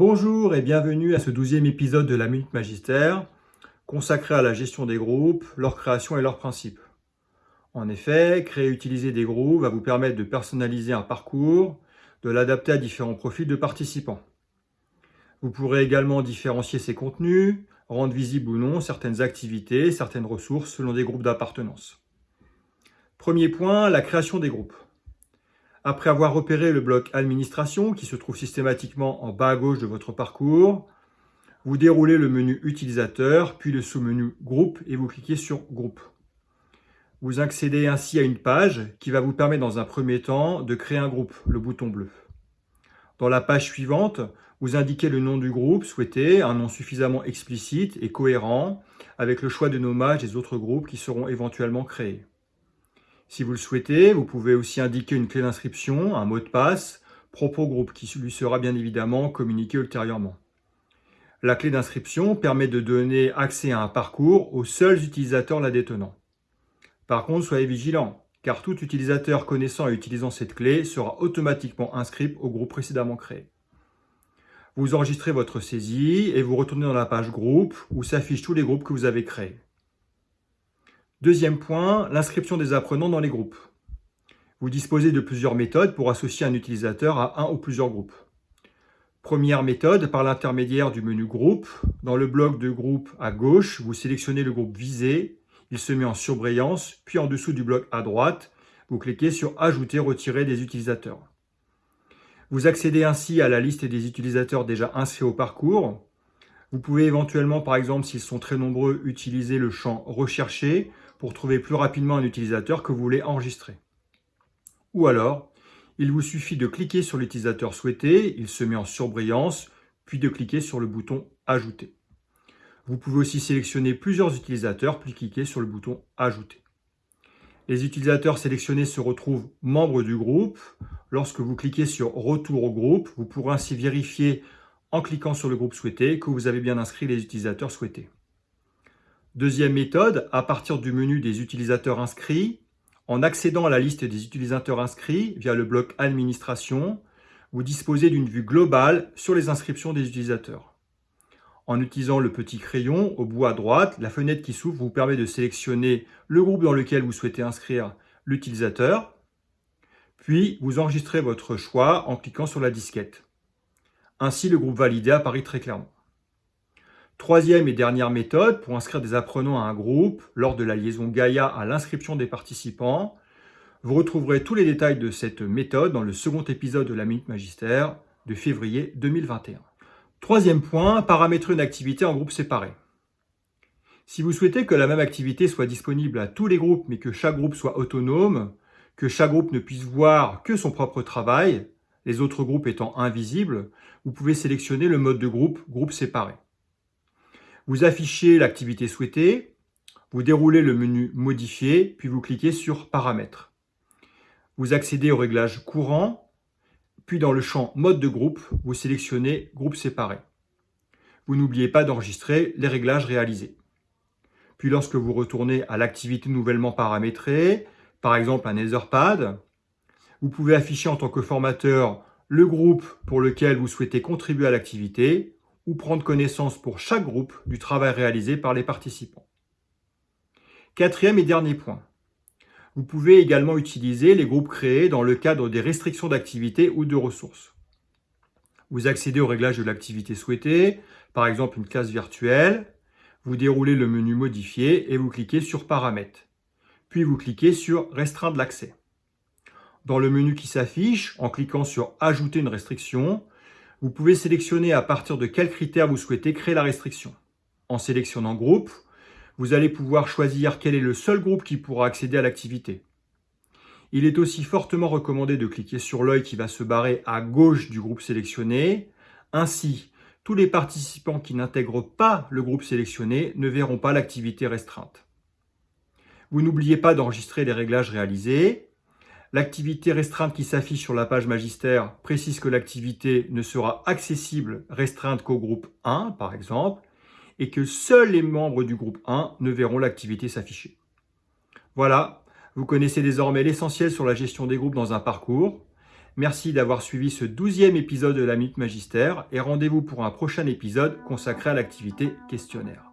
Bonjour et bienvenue à ce douzième épisode de la Minute Magistère, consacré à la gestion des groupes, leur création et leurs principes. En effet, créer et utiliser des groupes va vous permettre de personnaliser un parcours, de l'adapter à différents profils de participants. Vous pourrez également différencier ses contenus, rendre visibles ou non certaines activités, certaines ressources selon des groupes d'appartenance. Premier point, la création des groupes. Après avoir repéré le bloc Administration, qui se trouve systématiquement en bas à gauche de votre parcours, vous déroulez le menu Utilisateur, puis le sous-menu Groupe et vous cliquez sur Groupe. Vous accédez ainsi à une page qui va vous permettre dans un premier temps de créer un groupe, le bouton bleu. Dans la page suivante, vous indiquez le nom du groupe souhaité, un nom suffisamment explicite et cohérent avec le choix de nommage des autres groupes qui seront éventuellement créés. Si vous le souhaitez, vous pouvez aussi indiquer une clé d'inscription, un mot de passe, propre au groupe qui lui sera bien évidemment communiqué ultérieurement. La clé d'inscription permet de donner accès à un parcours aux seuls utilisateurs la détenant. Par contre, soyez vigilant, car tout utilisateur connaissant et utilisant cette clé sera automatiquement inscrit au groupe précédemment créé. Vous enregistrez votre saisie et vous retournez dans la page groupe où s'affichent tous les groupes que vous avez créés. Deuxième point, l'inscription des apprenants dans les groupes. Vous disposez de plusieurs méthodes pour associer un utilisateur à un ou plusieurs groupes. Première méthode, par l'intermédiaire du menu groupe. Dans le bloc de groupe à gauche, vous sélectionnez le groupe visé. Il se met en surbrillance, puis en dessous du bloc à droite, vous cliquez sur Ajouter, retirer des utilisateurs. Vous accédez ainsi à la liste des utilisateurs déjà inscrits au parcours. Vous pouvez éventuellement, par exemple, s'ils sont très nombreux, utiliser le champ « Rechercher » pour trouver plus rapidement un utilisateur que vous voulez enregistrer. Ou alors, il vous suffit de cliquer sur l'utilisateur souhaité, il se met en surbrillance, puis de cliquer sur le bouton « Ajouter ». Vous pouvez aussi sélectionner plusieurs utilisateurs, puis cliquer sur le bouton « Ajouter ». Les utilisateurs sélectionnés se retrouvent membres du groupe. Lorsque vous cliquez sur « Retour au groupe », vous pourrez ainsi vérifier en cliquant sur le groupe souhaité que vous avez bien inscrit les utilisateurs souhaités. Deuxième méthode, à partir du menu des utilisateurs inscrits, en accédant à la liste des utilisateurs inscrits via le bloc Administration, vous disposez d'une vue globale sur les inscriptions des utilisateurs. En utilisant le petit crayon au bout à droite, la fenêtre qui s'ouvre vous permet de sélectionner le groupe dans lequel vous souhaitez inscrire l'utilisateur, puis vous enregistrez votre choix en cliquant sur la disquette. Ainsi, le groupe validé apparaît très clairement. Troisième et dernière méthode, pour inscrire des apprenants à un groupe, lors de la liaison Gaia à l'inscription des participants, vous retrouverez tous les détails de cette méthode dans le second épisode de la Minute Magistère de février 2021. Troisième point, paramétrer une activité en groupe séparé. Si vous souhaitez que la même activité soit disponible à tous les groupes, mais que chaque groupe soit autonome, que chaque groupe ne puisse voir que son propre travail, les autres groupes étant invisibles, vous pouvez sélectionner le mode de groupe « Groupe séparé ». Vous affichez l'activité souhaitée, vous déroulez le menu Modifier, puis vous cliquez sur Paramètres. Vous accédez au réglage courant, puis dans le champ Mode de groupe, vous sélectionnez Groupe séparé. Vous n'oubliez pas d'enregistrer les réglages réalisés. Puis lorsque vous retournez à l'activité nouvellement paramétrée, par exemple un Etherpad, vous pouvez afficher en tant que formateur le groupe pour lequel vous souhaitez contribuer à l'activité ou prendre connaissance pour chaque groupe du travail réalisé par les participants. Quatrième et dernier point. Vous pouvez également utiliser les groupes créés dans le cadre des restrictions d'activité ou de ressources. Vous accédez au réglage de l'activité souhaitée, par exemple une classe virtuelle, vous déroulez le menu Modifier et vous cliquez sur Paramètres. Puis vous cliquez sur Restreindre l'accès. Dans le menu qui s'affiche, en cliquant sur Ajouter une restriction, vous pouvez sélectionner à partir de quels critères vous souhaitez créer la restriction. En sélectionnant Groupe, vous allez pouvoir choisir quel est le seul groupe qui pourra accéder à l'activité. Il est aussi fortement recommandé de cliquer sur l'œil qui va se barrer à gauche du groupe sélectionné. Ainsi, tous les participants qui n'intègrent pas le groupe sélectionné ne verront pas l'activité restreinte. Vous n'oubliez pas d'enregistrer les réglages réalisés L'activité restreinte qui s'affiche sur la page magistère précise que l'activité ne sera accessible restreinte qu'au groupe 1, par exemple, et que seuls les membres du groupe 1 ne verront l'activité s'afficher. Voilà, vous connaissez désormais l'essentiel sur la gestion des groupes dans un parcours. Merci d'avoir suivi ce douzième épisode de la Minute Magistère et rendez-vous pour un prochain épisode consacré à l'activité questionnaire.